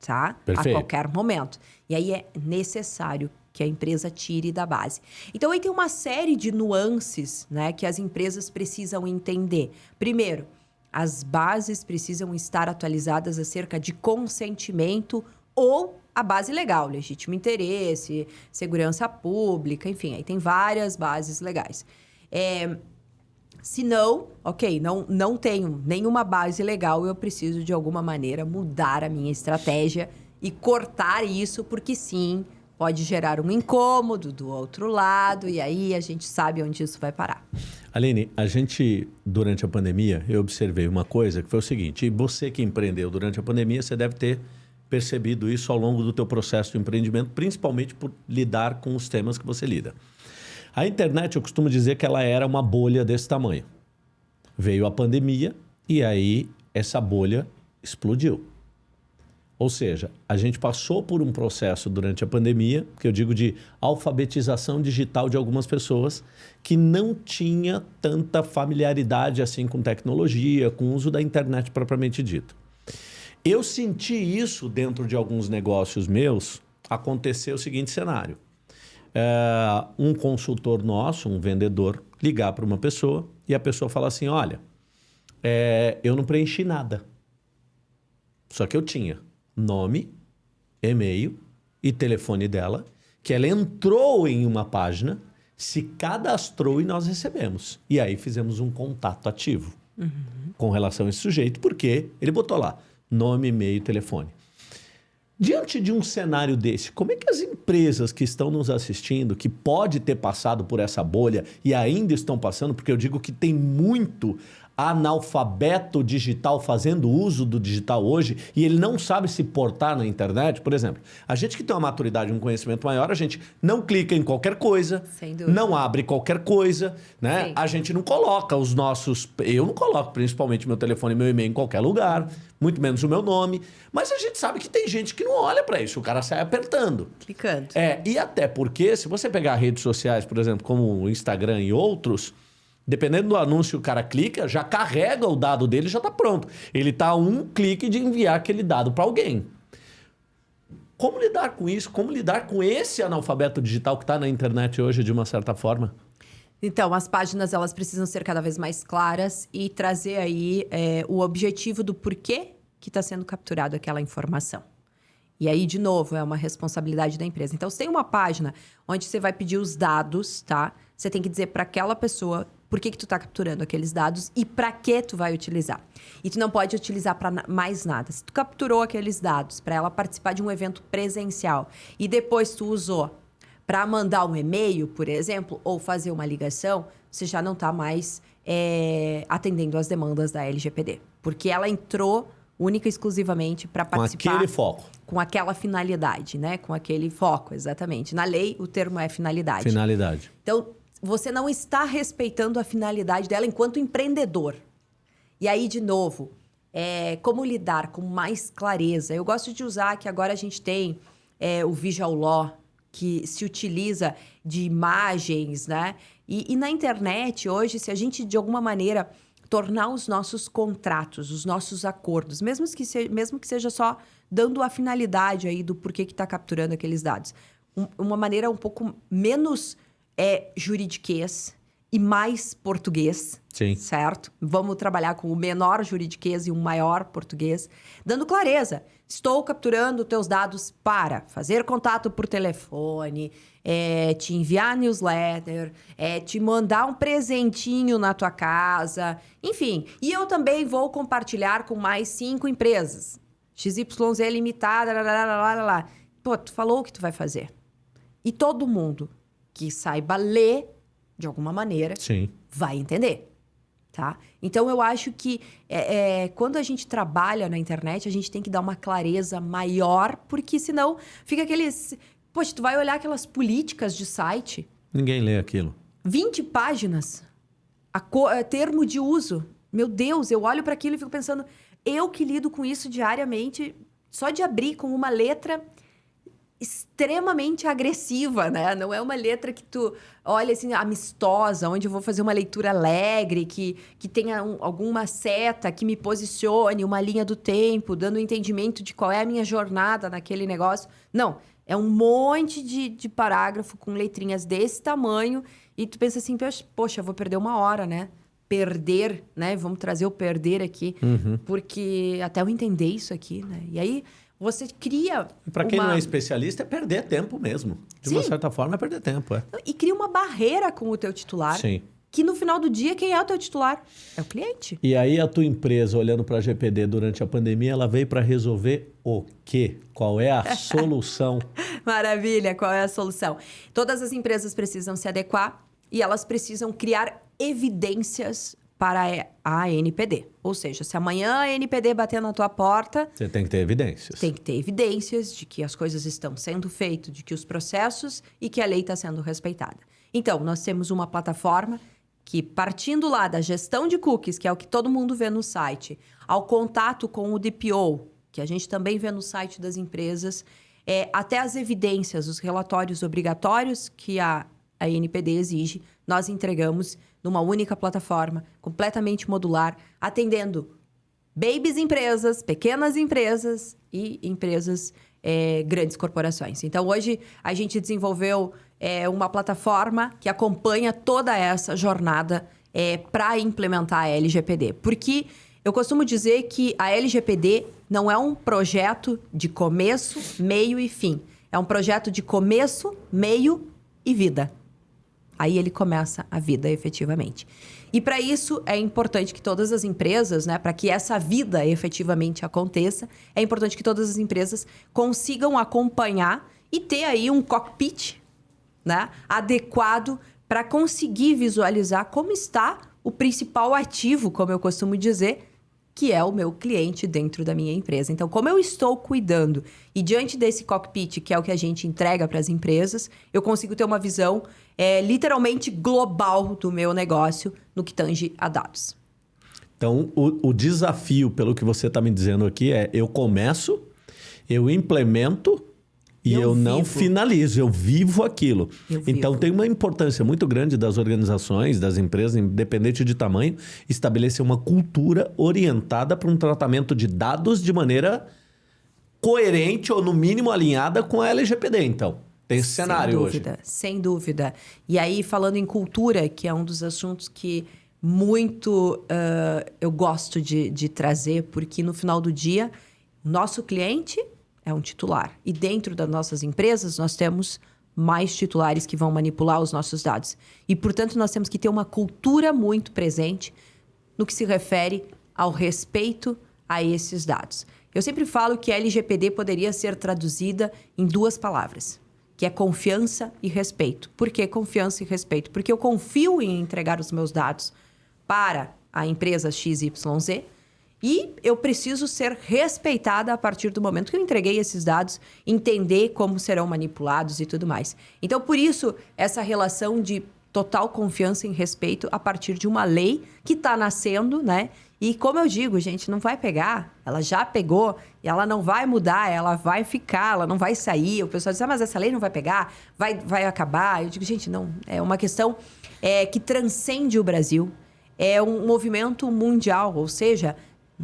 tá? Perfeito. A qualquer momento. E aí é necessário que a empresa tire da base. Então aí tem uma série de nuances, né, que as empresas precisam entender. Primeiro, as bases precisam estar atualizadas acerca de consentimento ou a base legal, legítimo interesse, segurança pública, enfim, aí tem várias bases legais. É, se não, ok, não, não tenho nenhuma base legal, eu preciso de alguma maneira mudar a minha estratégia e cortar isso, porque sim, pode gerar um incômodo do outro lado, e aí a gente sabe onde isso vai parar. Aline, a gente, durante a pandemia, eu observei uma coisa que foi o seguinte, e você que empreendeu durante a pandemia, você deve ter percebido isso ao longo do teu processo de empreendimento, principalmente por lidar com os temas que você lida. A internet, eu costumo dizer que ela era uma bolha desse tamanho. Veio a pandemia e aí essa bolha explodiu. Ou seja, a gente passou por um processo durante a pandemia, que eu digo de alfabetização digital de algumas pessoas, que não tinha tanta familiaridade assim com tecnologia, com o uso da internet propriamente dito. Eu senti isso dentro de alguns negócios meus. Acontecer o seguinte cenário: é, um consultor nosso, um vendedor, ligar para uma pessoa e a pessoa fala assim: Olha, é, eu não preenchi nada. Só que eu tinha nome, e-mail e telefone dela, que ela entrou em uma página, se cadastrou e nós recebemos. E aí fizemos um contato ativo uhum. com relação a esse sujeito, porque ele botou lá nome, e-mail e telefone. Diante de um cenário desse, como é que as empresas que estão nos assistindo, que pode ter passado por essa bolha e ainda estão passando, porque eu digo que tem muito analfabeto digital fazendo uso do digital hoje e ele não sabe se portar na internet, por exemplo, a gente que tem uma maturidade, um conhecimento maior, a gente não clica em qualquer coisa, não abre qualquer coisa, né? Sim. A gente não coloca os nossos, eu não coloco principalmente meu telefone e meu e-mail em qualquer lugar, muito menos o meu nome, mas a gente sabe que tem gente que não olha para isso, o cara sai apertando. Clicando. É, e até porque se você pegar redes sociais, por exemplo, como o Instagram e outros, Dependendo do anúncio que o cara clica, já carrega o dado dele já está pronto. Ele está a um clique de enviar aquele dado para alguém. Como lidar com isso? Como lidar com esse analfabeto digital que está na internet hoje, de uma certa forma? Então, as páginas elas precisam ser cada vez mais claras e trazer aí é, o objetivo do porquê que está sendo capturado aquela informação. E aí, de novo, é uma responsabilidade da empresa. Então, se tem uma página onde você vai pedir os dados, tá? Você tem que dizer para aquela pessoa por que, que tu está capturando aqueles dados e para que tu vai utilizar. E tu não pode utilizar para mais nada. Se tu capturou aqueles dados para ela participar de um evento presencial e depois tu usou para mandar um e-mail, por exemplo, ou fazer uma ligação, você já não está mais é, atendendo às demandas da LGPD. Porque ela entrou única e exclusivamente para participar. Com aquele foco. Com aquela finalidade, né? Com aquele foco, exatamente. Na lei, o termo é finalidade. Finalidade. Então, você não está respeitando a finalidade dela enquanto empreendedor. E aí, de novo, é, como lidar com mais clareza? Eu gosto de usar que agora a gente tem é, o Visual Law, que se utiliza de imagens, né? E, e na internet, hoje, se a gente, de alguma maneira, tornar os nossos contratos, os nossos acordos, mesmo que, se, mesmo que seja só dando a finalidade aí do porquê que está capturando aqueles dados, um, uma maneira um pouco menos é juridiquês e mais português. Sim. Certo? Vamos trabalhar com o menor juridiquês e o maior português, dando clareza. Estou capturando teus dados para fazer contato por telefone, é, te enviar newsletter, é, te mandar um presentinho na tua casa, enfim. E eu também vou compartilhar com mais cinco empresas. XYZ limitada, lá, lá, lá, lá. Pô, tu falou o que tu vai fazer. E todo mundo que saiba ler de alguma maneira Sim. vai entender. Tá? Então eu acho que é, é, quando a gente trabalha na internet, a gente tem que dar uma clareza maior, porque senão fica aqueles. Poxa, tu vai olhar aquelas políticas de site. Ninguém lê aquilo. 20 páginas. A co... É, termo de uso. Meu Deus, eu olho para aquilo e fico pensando, eu que lido com isso diariamente, só de abrir com uma letra extremamente agressiva, né? Não é uma letra que tu olha assim amistosa, onde eu vou fazer uma leitura alegre, que, que tenha um, alguma seta que me posicione, uma linha do tempo, dando um entendimento de qual é a minha jornada naquele negócio. Não, é um monte de, de parágrafo com letrinhas desse tamanho e tu pensa assim, poxa, vou perder uma hora, né? Perder, né? Vamos trazer o perder aqui, uhum. porque até eu entender isso aqui, né? E aí você cria. Para quem uma... não é especialista, é perder tempo mesmo. De Sim. uma certa forma, é perder tempo. É. E cria uma barreira com o teu titular. Sim. Que no final do dia, quem é o teu titular? É o cliente. E aí, a tua empresa, olhando para a GPD durante a pandemia, ela veio para resolver o quê? Qual é a solução? Maravilha, qual é a solução? Todas as empresas precisam se adequar e elas precisam criar evidências para a NPD. Ou seja, se amanhã a NPD bater na tua porta. Você tem que ter evidências. Tem que ter evidências de que as coisas estão sendo feitas, de que os processos e que a lei está sendo respeitada. Então, nós temos uma plataforma que, partindo lá da gestão de cookies, que é o que todo mundo vê no site, ao contato com o DPO, que a gente também vê no site das empresas, é, até as evidências, os relatórios obrigatórios que a, a NPD exige, nós entregamos numa única plataforma, completamente modular, atendendo babies empresas, pequenas empresas e empresas é, grandes corporações. Então, hoje a gente desenvolveu é, uma plataforma que acompanha toda essa jornada é, para implementar a LGPD. Porque eu costumo dizer que a LGPD não é um projeto de começo, meio e fim. É um projeto de começo, meio e vida. Aí ele começa a vida efetivamente. E para isso é importante que todas as empresas, né, para que essa vida efetivamente aconteça, é importante que todas as empresas consigam acompanhar e ter aí um cockpit, né, adequado para conseguir visualizar como está o principal ativo, como eu costumo dizer, que é o meu cliente dentro da minha empresa. Então, como eu estou cuidando e diante desse cockpit, que é o que a gente entrega para as empresas, eu consigo ter uma visão é, literalmente global do meu negócio no que tange a dados. Então, o, o desafio, pelo que você está me dizendo aqui, é eu começo, eu implemento e eu, eu não finalizo, eu vivo aquilo. Eu então vivo. tem uma importância muito grande das organizações, das empresas, independente de tamanho, estabelecer uma cultura orientada para um tratamento de dados de maneira coerente ou no mínimo alinhada com a LGPD, então. Tem esse sem cenário dúvida, hoje. Sem dúvida. E aí, falando em cultura, que é um dos assuntos que muito uh, eu gosto de, de trazer, porque no final do dia, nosso cliente é um titular. E dentro das nossas empresas, nós temos mais titulares que vão manipular os nossos dados. E, portanto, nós temos que ter uma cultura muito presente no que se refere ao respeito a esses dados. Eu sempre falo que a LGPD poderia ser traduzida em duas palavras, que é confiança e respeito. Por que confiança e respeito? Porque eu confio em entregar os meus dados para a empresa XYZ, e eu preciso ser respeitada a partir do momento que eu entreguei esses dados, entender como serão manipulados e tudo mais. Então, por isso, essa relação de total confiança e respeito a partir de uma lei que está nascendo, né? E como eu digo, gente, não vai pegar, ela já pegou e ela não vai mudar, ela vai ficar, ela não vai sair. O pessoal diz, ah, mas essa lei não vai pegar, vai, vai acabar. Eu digo, gente, não, é uma questão é, que transcende o Brasil, é um movimento mundial, ou seja,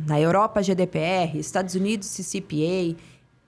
na Europa, GDPR, Estados Unidos, CCPA,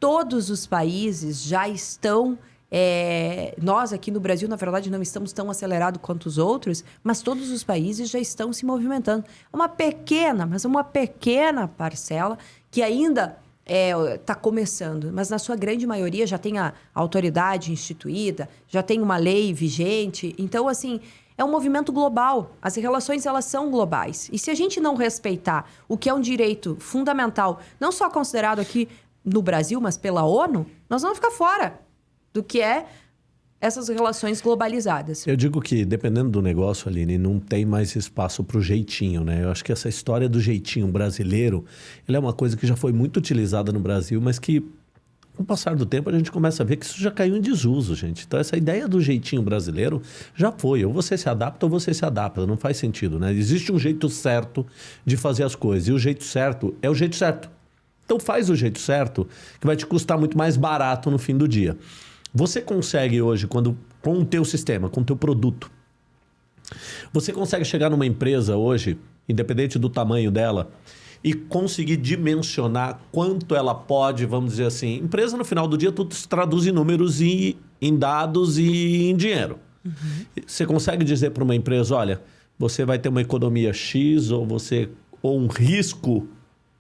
todos os países já estão. É, nós aqui no Brasil, na verdade, não estamos tão acelerados quanto os outros, mas todos os países já estão se movimentando. Uma pequena, mas uma pequena parcela que ainda está é, tá começando, mas na sua grande maioria já tem a autoridade instituída, já tem uma lei vigente. Então, assim, é um movimento global. As relações elas são globais. E se a gente não respeitar o que é um direito fundamental, não só considerado aqui no Brasil, mas pela ONU, nós vamos ficar fora do que é essas relações globalizadas. Eu digo que, dependendo do negócio, Aline, não tem mais espaço para o jeitinho, né? Eu acho que essa história do jeitinho brasileiro, é uma coisa que já foi muito utilizada no Brasil, mas que com o passar do tempo, a gente começa a ver que isso já caiu em desuso, gente. Então, essa ideia do jeitinho brasileiro já foi. Ou você se adapta ou você se adapta. Não faz sentido, né? Existe um jeito certo de fazer as coisas. E o jeito certo é o jeito certo. Então, faz o jeito certo, que vai te custar muito mais barato no fim do dia. Você consegue hoje, quando com o teu sistema, com o teu produto, você consegue chegar numa empresa hoje, independente do tamanho dela, e conseguir dimensionar quanto ela pode, vamos dizer assim. Empresa, no final do dia, tudo se traduz em números e em dados e em dinheiro. Uhum. Você consegue dizer para uma empresa, olha, você vai ter uma economia X ou você ou um risco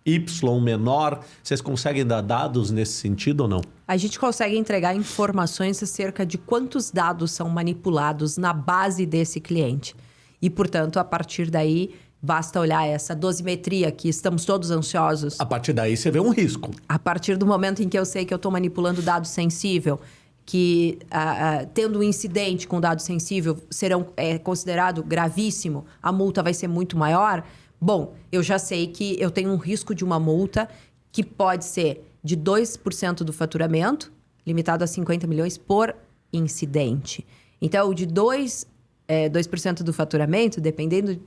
Y menor? Vocês conseguem dar dados nesse sentido ou não? A gente consegue entregar informações acerca de quantos dados são manipulados na base desse cliente. E, portanto, a partir daí, Basta olhar essa dosimetria que estamos todos ansiosos. A partir daí você vê um risco. A partir do momento em que eu sei que eu estou manipulando dado sensível, que uh, uh, tendo um incidente com dado sensível serão é considerado gravíssimo, a multa vai ser muito maior. Bom, eu já sei que eu tenho um risco de uma multa que pode ser de 2% do faturamento, limitado a 50 milhões por incidente. Então, de 2, é, 2% do faturamento, dependendo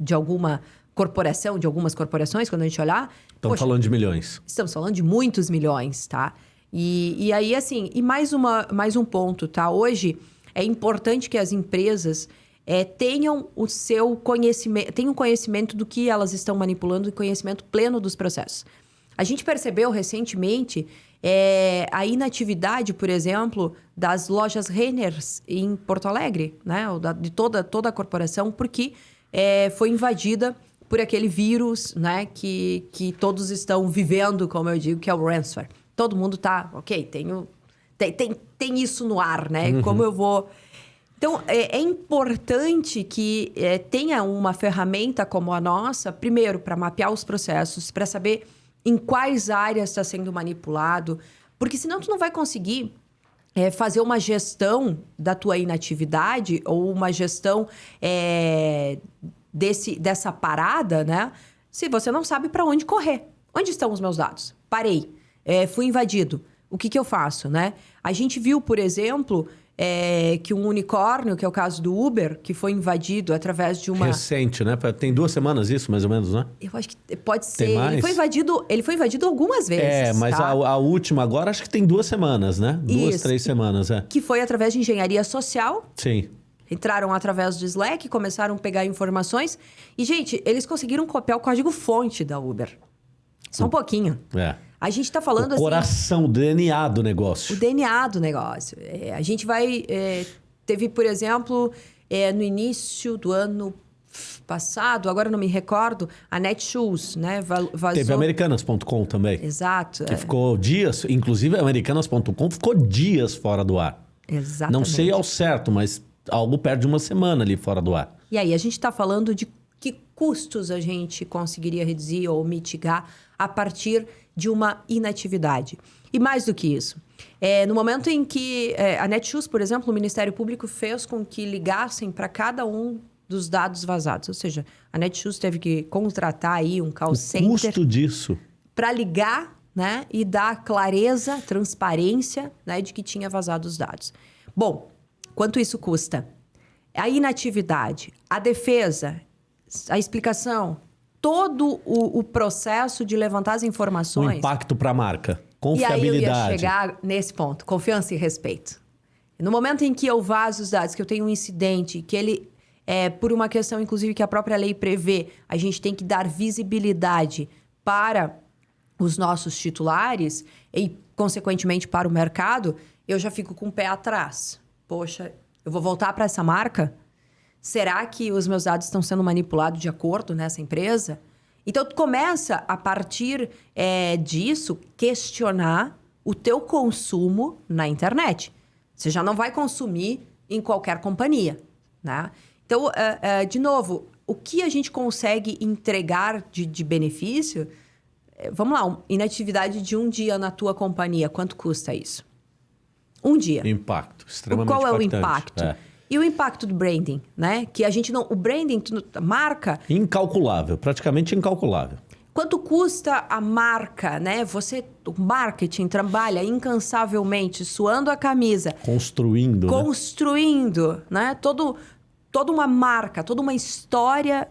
de alguma corporação, de algumas corporações, quando a gente olhar. Estamos falando de milhões. Estamos falando de muitos milhões, tá? E, e aí, assim, e mais, uma, mais um ponto, tá? Hoje é importante que as empresas é, tenham o seu conhecimento, tenham conhecimento do que elas estão manipulando e conhecimento pleno dos processos. A gente percebeu recentemente é, a inatividade, por exemplo, das lojas Renners em Porto Alegre, né? de toda, toda a corporação, porque é, foi invadida por aquele vírus né? que, que todos estão vivendo, como eu digo, que é o ransomware. Todo mundo tá, ok, tenho, tem, tem, tem isso no ar, né? Uhum. Como eu vou então, é, é importante que é, tenha uma ferramenta como a nossa, primeiro, para mapear os processos, para saber em quais áreas está sendo manipulado, porque senão tu não vai conseguir é, fazer uma gestão da tua inatividade ou uma gestão é, desse, dessa parada, né? Se você não sabe para onde correr. Onde estão os meus dados? Parei. É, fui invadido. O que, que eu faço, né? A gente viu, por exemplo, é, que um unicórnio, que é o caso do Uber, que foi invadido através de uma. Recente, né? Tem duas semanas isso, mais ou menos, né? Eu acho que pode ser. Tem mais? Ele foi invadido, ele foi invadido algumas vezes. É, mas tá? a, a, última agora acho que tem duas semanas, né? Duas, isso. três semanas, é. Que foi através de engenharia social. Sim. Entraram através do Slack, começaram a pegar informações. E, gente, eles conseguiram copiar o código-fonte da Uber. Só um pouquinho. É. A gente está falando o assim. Coração, o DNA do negócio. O DNA do negócio. É, a gente vai. É, teve, por exemplo, é, no início do ano passado, agora não me recordo, a Netshoes, né? Vazou... Teve Americanas.com também. Exato. Que é. ficou dias, inclusive Americanas.com ficou dias fora do ar. Exatamente. Não sei ao certo, mas algo perto de uma semana ali fora do ar. E aí, a gente está falando de que custos a gente conseguiria reduzir ou mitigar a partir de uma inatividade. E mais do que isso, é, no momento em que é, a Netshoes, por exemplo, o Ministério Público fez com que ligassem para cada um dos dados vazados. Ou seja, a Netshoes teve que contratar aí um call o center. Custo disso. Para ligar né, e dar clareza, transparência né, de que tinha vazado os dados. Bom, quanto isso custa? A inatividade, a defesa, a explicação, todo o, o, processo de levantar as informações. O impacto para a marca. Confiabilidade. E aí eu ia chegar nesse ponto, confiança e respeito. No momento em que eu vazo os dados, que eu tenho um incidente, que ele, é, por uma questão, inclusive, que a própria lei prevê, a gente tem que dar visibilidade para os nossos titulares e, consequentemente, para o mercado, eu já fico com o pé atrás. Poxa, eu vou voltar para essa marca? Será que os meus dados estão sendo manipulados de acordo nessa empresa? Então, tu começa, a partir é, disso, questionar o teu consumo na internet. Você já não vai consumir em qualquer companhia, né? Então, uh, uh, de novo, o que a gente consegue entregar de, de benefício... É, vamos lá, inatividade de um dia na tua companhia, quanto custa isso? Um dia. Impacto, extremamente Qual é impactante. o impacto? É. E o impacto do branding, né? Que a gente não. O branding, marca. Incalculável, praticamente incalculável. Quanto custa a marca, né? Você, o marketing trabalha incansavelmente, suando a camisa. Construindo. Né? Construindo, né? né? Todo, toda uma marca, toda uma história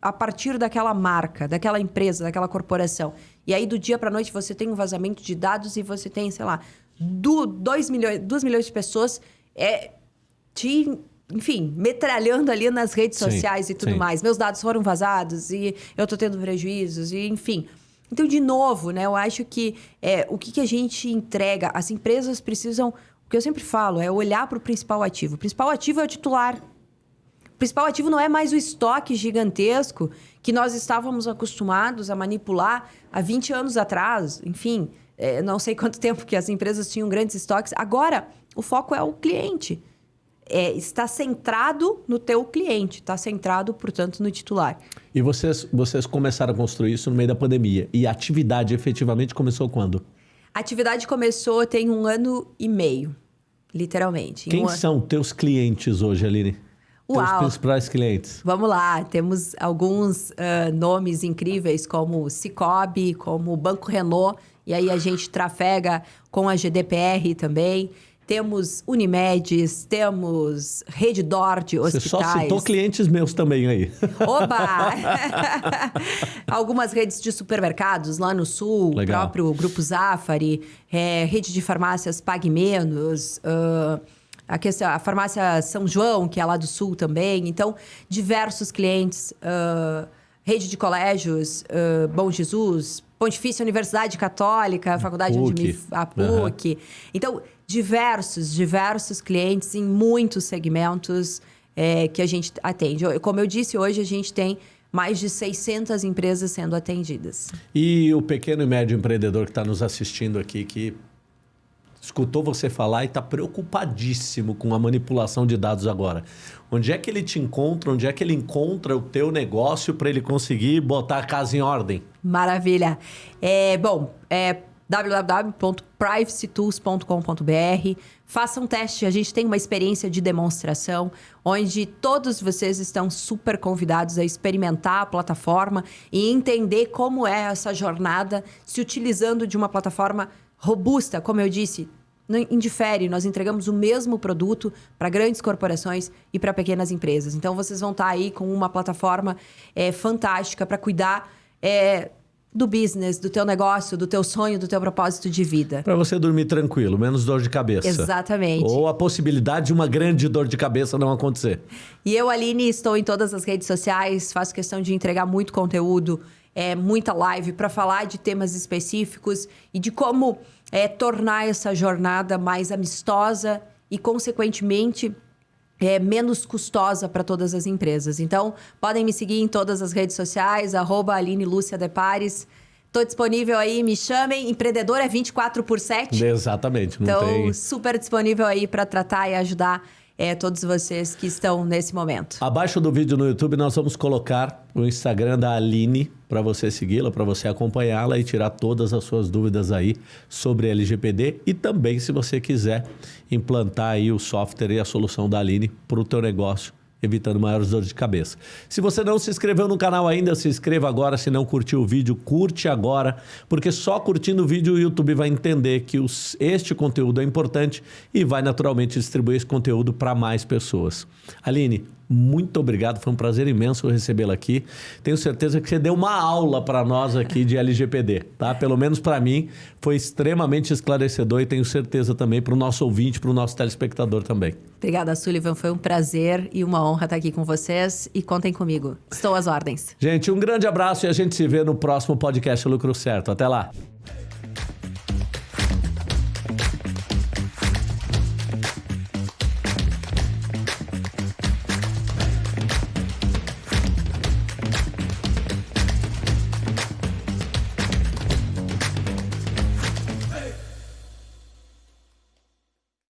a partir daquela marca, daquela empresa, daquela corporação. E aí, do dia para noite, você tem um vazamento de dados e você tem, sei lá, 2 milhões, milhões de pessoas. É, te, enfim, metralhando ali nas redes sim, sociais e tudo sim. mais. Meus dados foram vazados e eu tô tendo prejuízos e enfim. Então, de novo, né, eu acho que é, o que, que a gente entrega, as empresas precisam, o que eu sempre falo, é olhar para o principal ativo. O principal ativo é o titular. O principal ativo não é mais o estoque gigantesco que nós estávamos acostumados a manipular há 20 anos atrás. Enfim, é, não sei quanto tempo que as empresas tinham grandes estoques. Agora, o foco é o cliente é, está centrado no teu cliente, está centrado, portanto, no titular. E vocês, vocês começaram a construir isso no meio da pandemia. E a atividade efetivamente começou quando? A atividade começou tem um ano e meio, literalmente. Quem um são teus clientes hoje, Aline? Uau. Teus principais clientes. Vamos lá, temos alguns uh, nomes incríveis como Cicobi, como Banco Renault, e aí a gente trafega com a GDPR também temos Unimedes, temos Rede Dort, hospitais. Você só citou clientes meus também aí. Oba! Algumas redes de supermercados lá no sul, o próprio Grupo Zafari, é, rede de farmácias Pague Menos, uh, a, questão, a farmácia São João, que é lá do sul também. Então, diversos clientes, uh, rede de colégios, uh, Bom Jesus, Pontifícia Universidade Católica, Faculdade PUC. onde me, a PUC. Então, diversos, diversos clientes em muitos segmentos é, que a gente atende. Como eu disse, hoje a gente tem mais de 600 empresas sendo atendidas. E o pequeno e médio empreendedor que está nos assistindo aqui, que escutou você falar e está preocupadíssimo com a manipulação de dados agora. Onde é que ele te encontra? Onde é que ele encontra o teu negócio para ele conseguir botar a casa em ordem? Maravilha. É, bom, é www.privacytools.com.br. Faça um teste. A gente tem uma experiência de demonstração onde todos vocês estão super convidados a experimentar a plataforma e entender como é essa jornada se utilizando de uma plataforma robusta, como eu disse, não indifere, nós entregamos o mesmo produto para grandes corporações e para pequenas empresas. Então, vocês vão estar aí com uma plataforma é, fantástica para cuidar é, do business, do teu negócio, do teu sonho, do teu propósito de vida. Para você dormir tranquilo, menos dor de cabeça. Exatamente. Ou a possibilidade de uma grande dor de cabeça não acontecer. E eu, Aline, estou em todas as redes sociais, faço questão de entregar muito conteúdo, é, muita live para falar de temas específicos e de como é, tornar essa jornada mais amistosa e, consequentemente, é, menos custosa para todas as empresas. Então, podem me seguir em todas as redes sociais, arroba Aline Lúcia Depares. Estou disponível aí, me chamem. Empreendedor é 24 por 7. Exatamente. então, tem... super disponível aí para tratar e ajudar é, todos vocês que estão nesse momento. Abaixo do vídeo no YouTube, nós vamos colocar o Instagram da Aline para você segui-la, para você acompanhá-la e tirar todas as suas dúvidas aí sobre LGPD e também se você quiser implantar aí o software e a solução da Aline para o teu negócio evitando maiores dores de cabeça. Se você não se inscreveu no canal ainda, se inscreva agora. Se não curtiu o vídeo, curte agora, porque só curtindo o vídeo o YouTube vai entender que os, este conteúdo é importante e vai naturalmente distribuir esse conteúdo para mais pessoas. Aline, muito obrigado, foi um prazer imenso recebê-la aqui. Tenho certeza que você deu uma aula para nós aqui de LGPD, tá? Pelo menos para mim, foi extremamente esclarecedor e tenho certeza também para o nosso ouvinte, para o nosso telespectador também. Obrigada, Sullivan. Foi um prazer e uma honra estar aqui com vocês e contem comigo. Estou às ordens. Gente, um grande abraço e a gente se vê no próximo podcast Lucro Certo. Até lá.